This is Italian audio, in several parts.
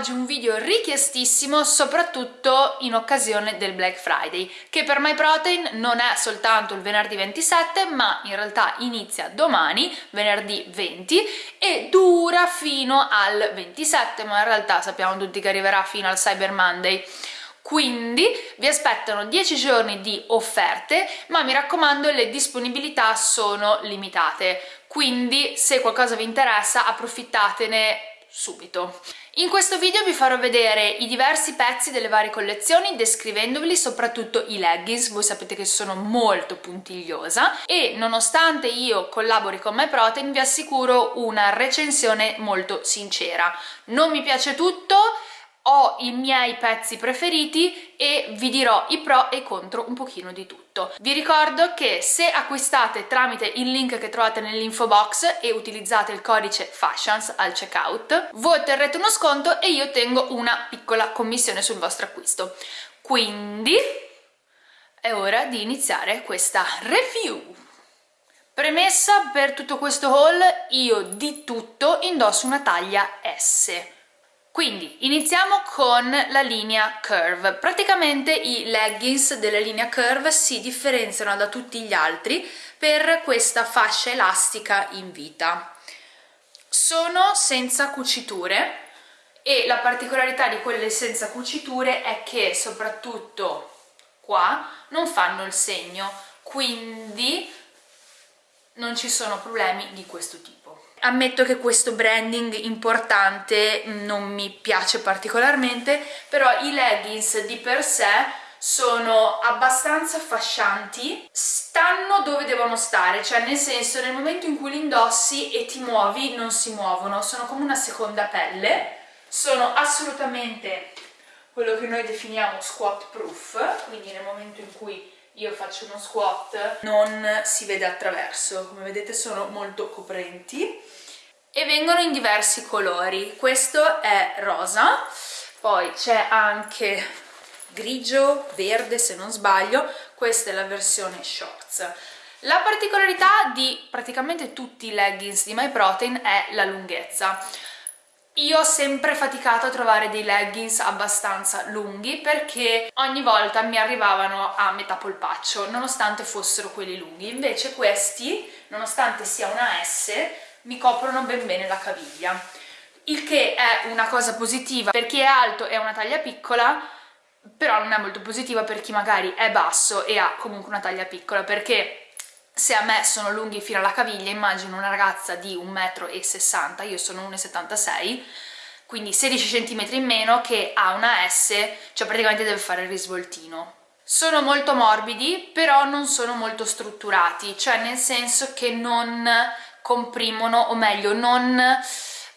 oggi un video richiestissimo soprattutto in occasione del Black Friday che per MyProtein non è soltanto il venerdì 27 ma in realtà inizia domani, venerdì 20 e dura fino al 27 ma in realtà sappiamo tutti che arriverà fino al Cyber Monday. Quindi vi aspettano 10 giorni di offerte ma mi raccomando le disponibilità sono limitate. Quindi se qualcosa vi interessa approfittatene subito. In questo video vi farò vedere i diversi pezzi delle varie collezioni descrivendoveli, soprattutto i leggings, voi sapete che sono molto puntigliosa e nonostante io collabori con MyProtein vi assicuro una recensione molto sincera. Non mi piace tutto, ho i miei pezzi preferiti e vi dirò i pro e i contro un pochino di tutto. Vi ricordo che se acquistate tramite il link che trovate nell'info box e utilizzate il codice FASHIONS al checkout, voi otterrete uno sconto e io ottengo una piccola commissione sul vostro acquisto. Quindi è ora di iniziare questa review. Premessa per tutto questo haul, io di tutto indosso una taglia S quindi iniziamo con la linea Curve. Praticamente i leggings della linea Curve si differenziano da tutti gli altri per questa fascia elastica in vita. Sono senza cuciture e la particolarità di quelle senza cuciture è che soprattutto qua non fanno il segno, quindi non ci sono problemi di questo tipo. Ammetto che questo branding importante non mi piace particolarmente, però i leggings di per sé sono abbastanza fascianti, stanno dove devono stare, cioè nel senso nel momento in cui li indossi e ti muovi non si muovono, sono come una seconda pelle, sono assolutamente quello che noi definiamo squat proof, quindi nel momento in cui io faccio uno squat non si vede attraverso. Come vedete sono molto coprenti. E vengono in diversi colori. Questo è rosa poi c'è anche grigio, verde se non sbaglio. Questa è la versione shorts. La particolarità di praticamente tutti i leggings di MyProtein è la lunghezza io ho sempre faticato a trovare dei leggings abbastanza lunghi perché ogni volta mi arrivavano a metà polpaccio nonostante fossero quelli lunghi. Invece questi nonostante sia una S mi coprono ben bene la caviglia. Il che è una cosa positiva per chi è alto e ha una taglia piccola però non è molto positiva per chi magari è basso e ha comunque una taglia piccola perché se a me sono lunghi fino alla caviglia, immagino una ragazza di 1,60 m, io sono 1,76 m, quindi 16 cm in meno che ha una S, cioè praticamente deve fare il risvoltino. Sono molto morbidi, però non sono molto strutturati, cioè nel senso che non comprimono, o meglio, non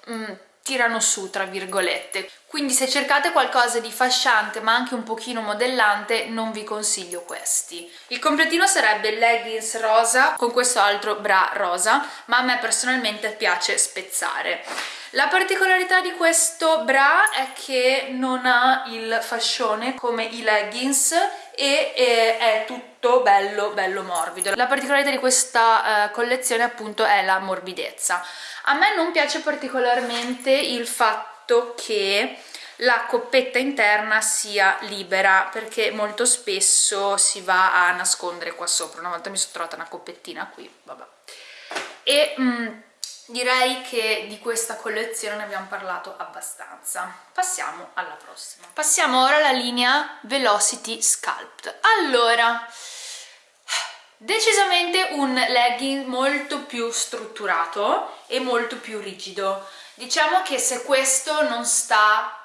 mm, tirano su, tra virgolette quindi se cercate qualcosa di fasciante ma anche un pochino modellante non vi consiglio questi. Il completino sarebbe leggings rosa con questo altro bra rosa ma a me personalmente piace spezzare. La particolarità di questo bra è che non ha il fascione come i leggings e è tutto bello bello morbido. La particolarità di questa uh, collezione appunto è la morbidezza. A me non piace particolarmente il fatto fatto che la coppetta interna sia libera perché molto spesso si va a nascondere qua sopra una volta mi sono trovata una coppettina qui vabbè e mh, mm, direi che di questa collezione ne abbiamo parlato abbastanza. Passiamo alla prossima. Passiamo ora alla linea Velocity Sculpt. Allora decisamente un legging molto più strutturato e molto più rigido. Diciamo che se questo non sta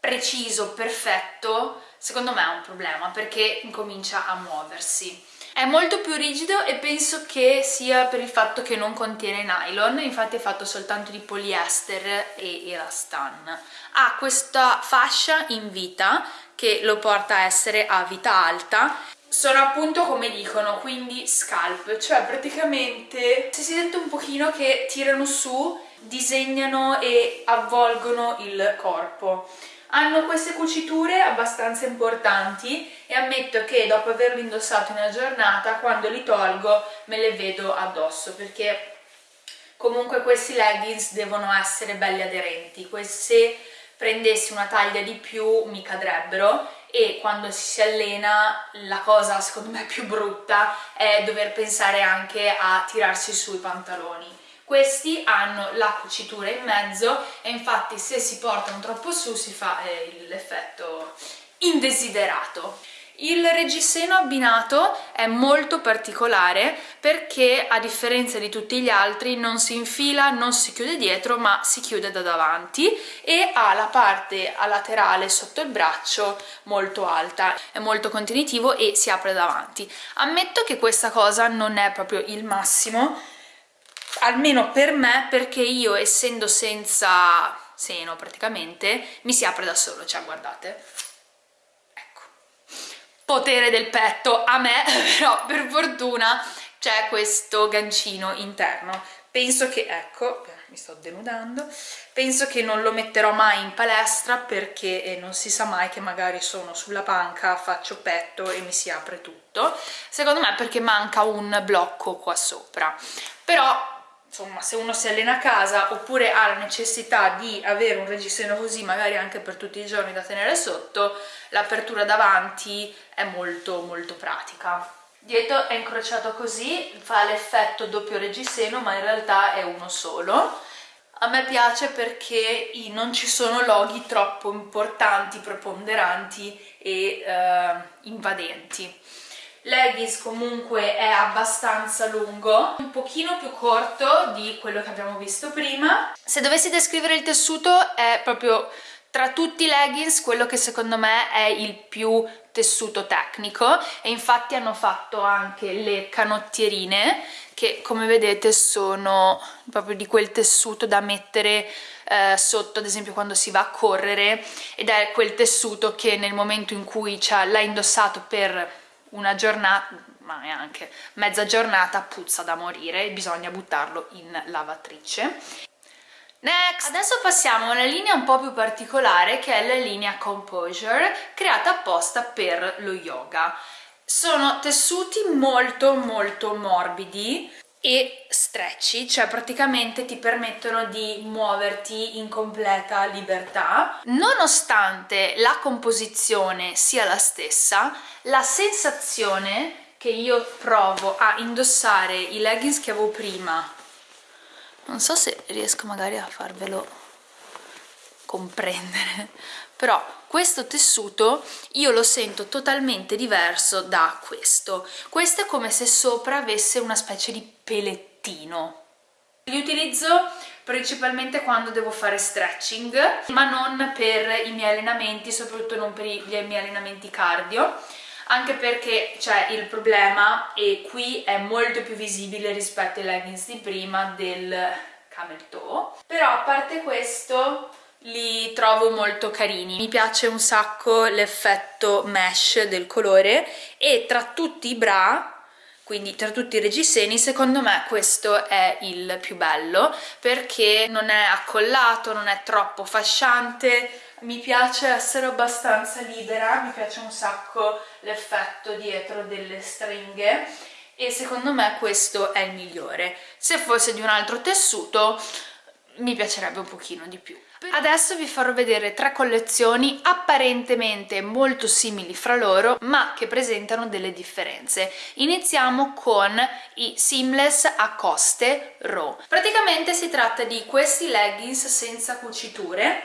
preciso, perfetto, secondo me è un problema perché incomincia a muoversi. È molto più rigido e penso che sia per il fatto che non contiene nylon, infatti è fatto soltanto di poliester e elastan. Ha questa fascia in vita che lo porta a essere a vita alta sono appunto come dicono, quindi scalp, cioè praticamente se si sente un pochino che tirano su disegnano e avvolgono il corpo. Hanno queste cuciture abbastanza importanti e ammetto che dopo averli indossati una giornata, quando li tolgo me le vedo addosso perché comunque questi leggings devono essere belli aderenti. Se prendessi una taglia di più mi cadrebbero e quando si allena la cosa secondo me più brutta è dover pensare anche a tirarsi su i pantaloni questi hanno la cucitura in mezzo e infatti se si portano troppo su si fa eh, l'effetto indesiderato il reggiseno abbinato è molto particolare perché a differenza di tutti gli altri non si infila, non si chiude dietro ma si chiude da davanti e ha la parte laterale sotto il braccio molto alta, è molto contenitivo e si apre davanti. Ammetto che questa cosa non è proprio il massimo, almeno per me perché io essendo senza seno praticamente mi si apre da solo, cioè guardate potere del petto a me, però per fortuna c'è questo gancino interno. Penso che, ecco, mi sto denudando, penso che non lo metterò mai in palestra perché eh, non si sa mai che magari sono sulla panca, faccio petto e mi si apre tutto. Secondo me perché manca un blocco qua sopra. Però insomma se uno si allena a casa oppure ha la necessità di avere un reggiseno così magari anche per tutti i giorni da tenere sotto l'apertura davanti è molto molto pratica. Dietro è incrociato così fa l'effetto doppio reggiseno ma in realtà è uno solo. A me piace perché non ci sono loghi troppo importanti, preponderanti e eh, invadenti leggings comunque è abbastanza lungo un pochino più corto di quello che abbiamo visto prima. Se dovessi descrivere il tessuto è proprio tra tutti i leggings quello che secondo me è il più tessuto tecnico. E infatti hanno fatto anche le canottierine che come vedete sono proprio di quel tessuto da mettere eh, sotto ad esempio quando si va a correre. Ed è quel tessuto che nel momento in cui l'ha indossato per una giornata, ma neanche mezza giornata, puzza da morire, bisogna buttarlo in lavatrice. Next! Adesso passiamo a una linea un po' più particolare che è la linea Composure, creata apposta per lo yoga. Sono tessuti molto molto morbidi, e stretchy, cioè praticamente ti permettono di muoverti in completa libertà. Nonostante la composizione sia la stessa, la sensazione che io provo a indossare i leggings che avevo prima, non so se riesco magari a farvelo comprendere, però questo tessuto io lo sento totalmente diverso da questo. Questo è come se sopra avesse una specie di pelettino. Li utilizzo principalmente quando devo fare stretching ma non per i miei allenamenti soprattutto non per i miei allenamenti cardio anche perché c'è il problema e qui è molto più visibile rispetto ai leggings di prima del camel toe però a parte questo li trovo molto carini. Mi piace un sacco l'effetto mesh del colore e tra tutti i bra quindi tra tutti i reggiseni secondo me questo è il più bello perché non è accollato, non è troppo fasciante. Mi piace essere abbastanza libera, mi piace un sacco l'effetto dietro delle stringhe e secondo me questo è il migliore. Se fosse di un altro tessuto mi piacerebbe un pochino di più Adesso vi farò vedere tre collezioni apparentemente molto simili fra loro ma che presentano delle differenze. Iniziamo con i seamless a coste raw. Praticamente si tratta di questi leggings senza cuciture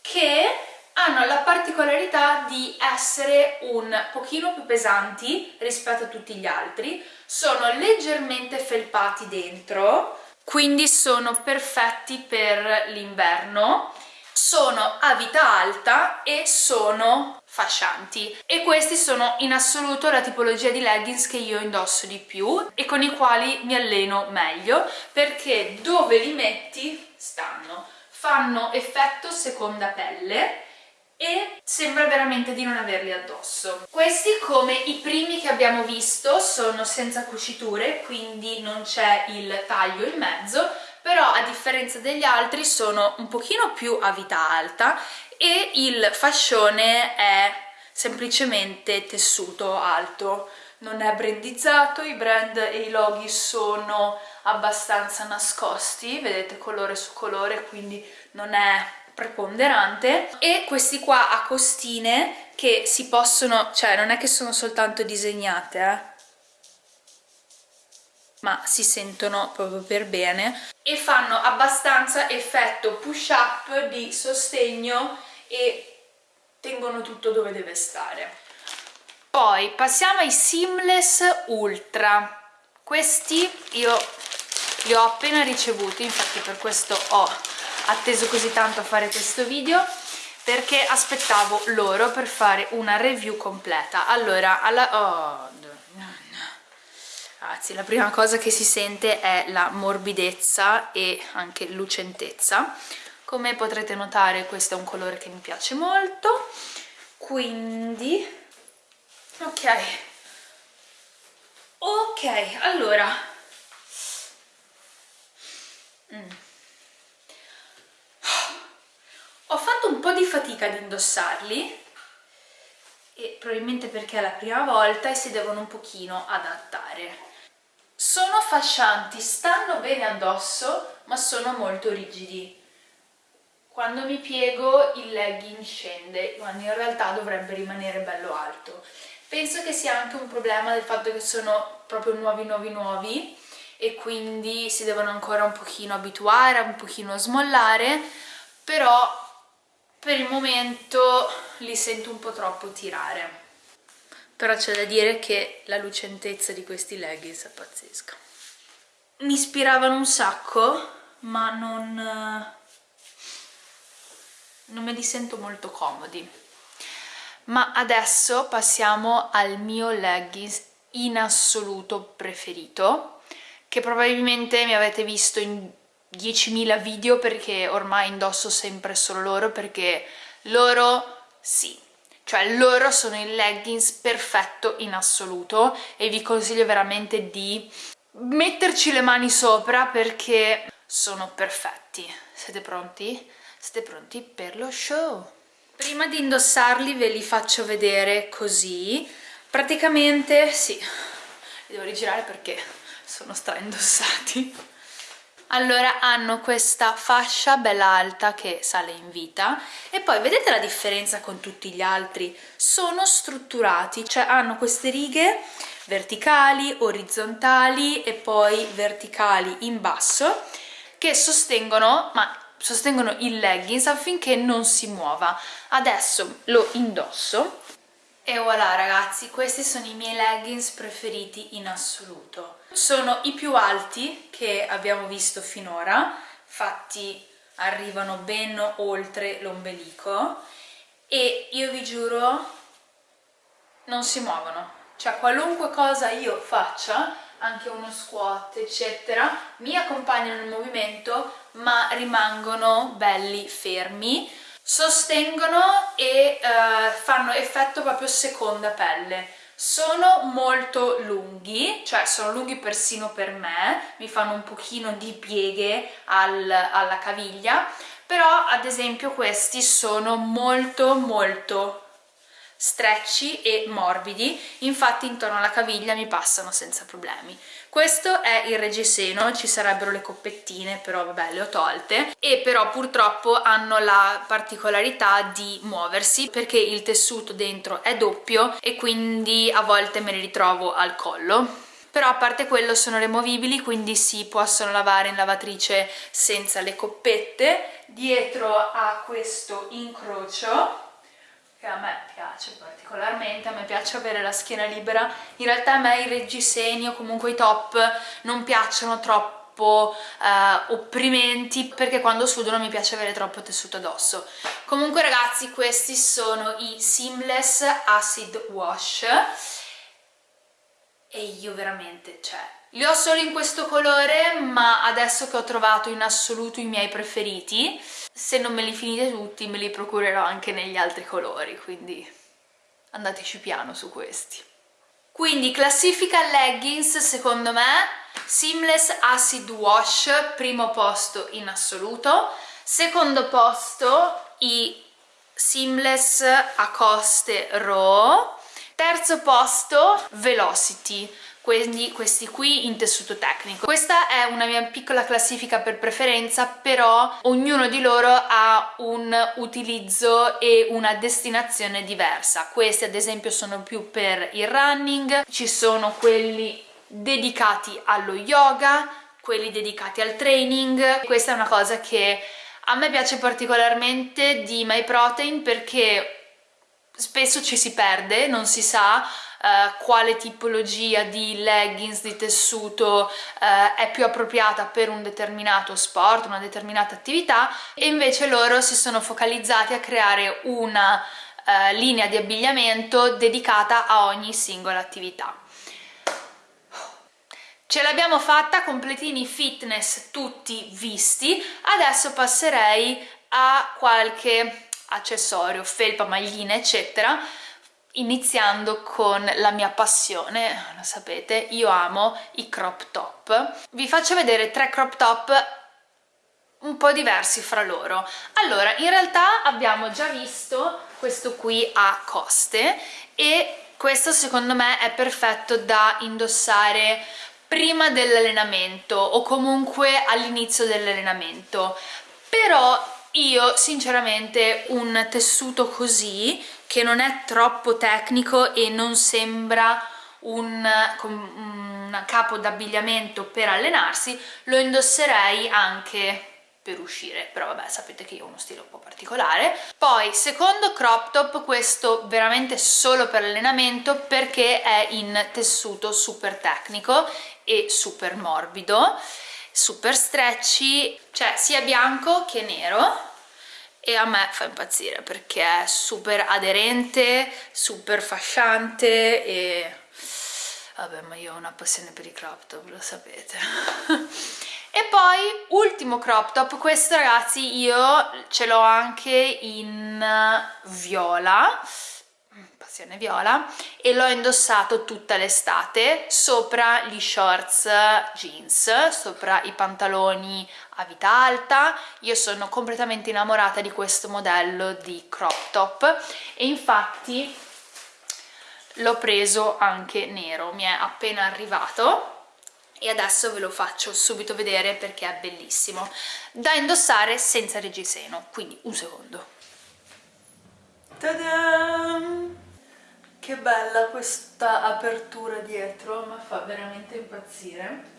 che hanno la particolarità di essere un pochino più pesanti rispetto a tutti gli altri, sono leggermente felpati dentro, quindi sono perfetti per l'inverno sono a vita alta e sono fascianti. E questi sono in assoluto la tipologia di leggings che io indosso di più e con i quali mi alleno meglio perché dove li metti stanno fanno effetto seconda pelle e sembra veramente di non averli addosso. Questi come i primi che abbiamo visto sono senza cuciture quindi non c'è il taglio in mezzo però a differenza degli altri sono un pochino più a vita alta e il fascione è semplicemente tessuto alto non è brandizzato, i brand e i loghi sono abbastanza nascosti, vedete colore su colore, quindi non è preponderante. E questi qua a costine che si possono, cioè non è che sono soltanto disegnate eh, ma si sentono proprio per bene. E fanno abbastanza effetto push up di sostegno e tengono tutto dove deve stare. Poi passiamo ai seamless ultra. Questi io li ho appena ricevuti infatti per questo ho atteso così tanto a fare questo video perché aspettavo loro per fare una review completa allora alla... Oh, Ragazzi, la prima cosa che si sente è la morbidezza e anche lucentezza. Come potrete notare questo è un colore che mi piace molto, quindi... ok. Ok, allora... Mm. Ho fatto un po' di fatica ad indossarli, e probabilmente perché è la prima volta e si devono un pochino adattare. Sono fascianti, stanno bene addosso ma sono molto rigidi. Quando mi piego il legging scende quando in realtà dovrebbe rimanere bello alto. Penso che sia anche un problema del fatto che sono proprio nuovi nuovi nuovi e quindi si devono ancora un pochino abituare, un pochino smollare però per il momento li sento un po' troppo tirare. Però c'è da dire che la lucentezza di questi leggings è pazzesca. Mi ispiravano un sacco ma non non me li sento molto comodi. Ma adesso passiamo al mio leggings in assoluto preferito che probabilmente mi avete visto in 10.000 video perché ormai indosso sempre solo loro perché loro sì cioè loro sono il leggings perfetto in assoluto e vi consiglio veramente di metterci le mani sopra perché sono perfetti. Siete pronti? Siete pronti per lo show? Prima di indossarli ve li faccio vedere così. Praticamente, sì, li devo rigirare perché sono stra indossati allora hanno questa fascia bella alta che sale in vita e poi vedete la differenza con tutti gli altri? Sono strutturati, cioè hanno queste righe verticali, orizzontali e poi verticali in basso che sostengono, ma sostengono il leggings affinché non si muova. Adesso lo indosso e voilà ragazzi, questi sono i miei leggings preferiti in assoluto. Sono i più alti che abbiamo visto finora, infatti arrivano ben oltre l'ombelico e io vi giuro non si muovono. Cioè qualunque cosa io faccia, anche uno squat eccetera, mi accompagnano nel movimento ma rimangono belli fermi sostengono e uh, fanno effetto proprio seconda pelle sono molto lunghi, cioè sono lunghi persino per me, mi fanno un pochino di pieghe al, alla caviglia, però ad esempio questi sono molto molto stretchy e morbidi, infatti intorno alla caviglia mi passano senza problemi. Questo è il reggiseno, ci sarebbero le coppettine, però vabbè le ho tolte, e però purtroppo hanno la particolarità di muoversi perché il tessuto dentro è doppio e quindi a volte me li ritrovo al collo. Però a parte quello sono removibili quindi si possono lavare in lavatrice senza le coppette. Dietro a questo incrocio che a me piace particolarmente, a me piace avere la schiena libera, in realtà a me i reggiseni o comunque i top non piacciono troppo eh, opprimenti perché quando sudo non mi piace avere troppo tessuto addosso. Comunque ragazzi questi sono i Seamless Acid Wash e io veramente, cioè, li ho solo in questo colore ma adesso che ho trovato in assoluto i miei preferiti se non me li finite tutti me li procurerò anche negli altri colori quindi andateci piano su questi. Quindi classifica leggings secondo me seamless acid wash primo posto in assoluto. Secondo posto i seamless a coste raw. Terzo posto velocity quindi questi qui in tessuto tecnico. Questa è una mia piccola classifica per preferenza, però ognuno di loro ha un utilizzo e una destinazione diversa. Questi ad esempio sono più per il running, ci sono quelli dedicati allo yoga, quelli dedicati al training. Questa è una cosa che a me piace particolarmente di MyProtein perché spesso ci si perde, non si sa Uh, quale tipologia di leggings, di tessuto uh, è più appropriata per un determinato sport, una determinata attività e invece loro si sono focalizzati a creare una uh, linea di abbigliamento dedicata a ogni singola attività. Ce l'abbiamo fatta, completini fitness tutti visti, adesso passerei a qualche accessorio, felpa, magline eccetera iniziando con la mia passione, lo sapete, io amo i crop top. Vi faccio vedere tre crop top un po' diversi fra loro. Allora, in realtà abbiamo già visto questo qui a coste e questo secondo me è perfetto da indossare prima dell'allenamento o comunque all'inizio dell'allenamento però io sinceramente un tessuto così che non è troppo tecnico e non sembra un, un capo d'abbigliamento per allenarsi lo indosserei anche per uscire. Però vabbè sapete che io ho uno stile un po' particolare. Poi secondo crop top questo veramente solo per allenamento perché è in tessuto super tecnico e super morbido super stretchy cioè sia bianco che nero e a me fa impazzire perché è super aderente, super fasciante e vabbè ma io ho una passione per i crop top, lo sapete. E poi ultimo crop top, questo ragazzi io ce l'ho anche in viola passione viola e l'ho indossato tutta l'estate sopra gli shorts jeans, sopra i pantaloni a vita alta. Io sono completamente innamorata di questo modello di crop top e infatti l'ho preso anche nero, mi è appena arrivato e adesso ve lo faccio subito vedere perché è bellissimo da indossare senza reggiseno quindi un secondo Ta-da! Che bella questa apertura dietro mi fa veramente impazzire.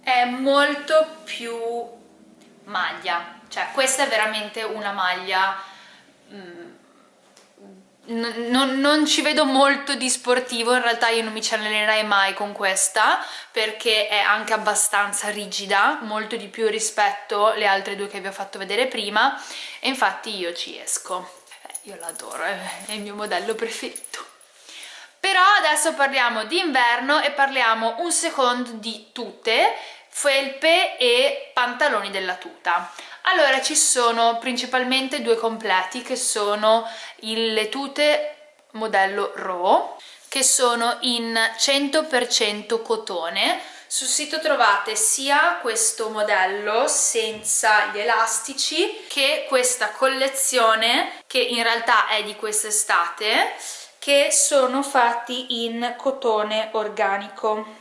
È molto più maglia cioè questa è veramente una maglia mm, non, non, ci vedo molto di sportivo, in realtà io non mi ci allenerei mai con questa perché è anche abbastanza rigida, molto di più rispetto alle altre due che vi ho fatto vedere prima e infatti io ci esco io l'adoro, è il mio modello preferito. Però adesso parliamo di inverno e parliamo un secondo di tute, felpe e pantaloni della tuta. Allora ci sono principalmente due completi che sono le tute modello Raw che sono in 100% cotone sul sito trovate sia questo modello senza gli elastici che questa collezione che in realtà è di quest'estate che sono fatti in cotone organico.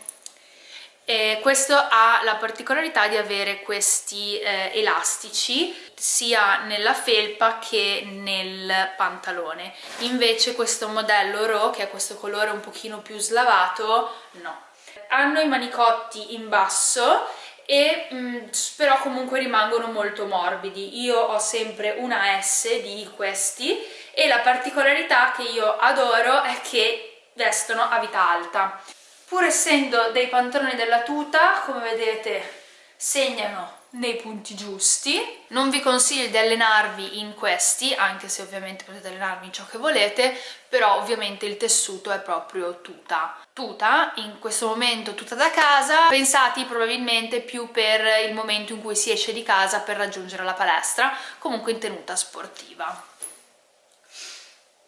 E questo ha la particolarità di avere questi eh, elastici sia nella felpa che nel pantalone. Invece questo modello Raw che è questo colore un pochino più slavato no hanno i manicotti in basso e mh, mm, però comunque rimangono molto morbidi. Io ho sempre una S di questi e la particolarità che io adoro è che vestono a vita alta. Pur essendo dei pantaloni della tuta come vedete segnano nei punti giusti. Non vi consiglio di allenarvi in questi anche se ovviamente potete allenarvi in ciò che volete però ovviamente il tessuto è proprio tuta tuta in questo momento tuta da casa pensati probabilmente più per il momento in cui si esce di casa per raggiungere la palestra comunque in tenuta sportiva.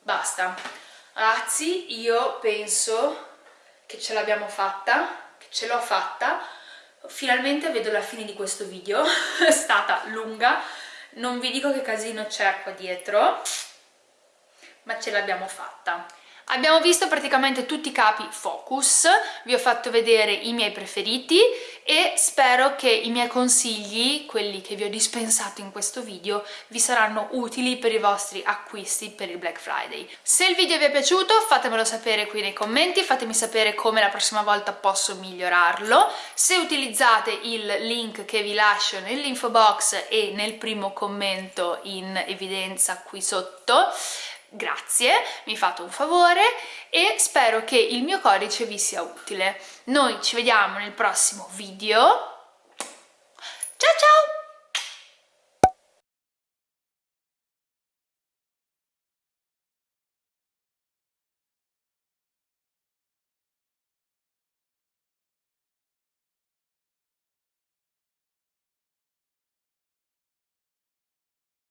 Basta. Ragazzi io penso che ce l'abbiamo fatta che ce l'ho fatta. Finalmente vedo la fine di questo video è stata lunga. Non vi dico che casino c'è qua dietro ma ce l'abbiamo fatta Abbiamo visto praticamente tutti i capi focus, vi ho fatto vedere i miei preferiti e spero che i miei consigli, quelli che vi ho dispensato in questo video, vi saranno utili per i vostri acquisti per il Black Friday. Se il video vi è piaciuto fatemelo sapere qui nei commenti, fatemi sapere come la prossima volta posso migliorarlo. Se utilizzate il link che vi lascio nell'info box e nel primo commento in evidenza qui sotto, grazie, mi fate un favore e spero che il mio codice vi sia utile. Noi ci vediamo nel prossimo video. Ciao ciao!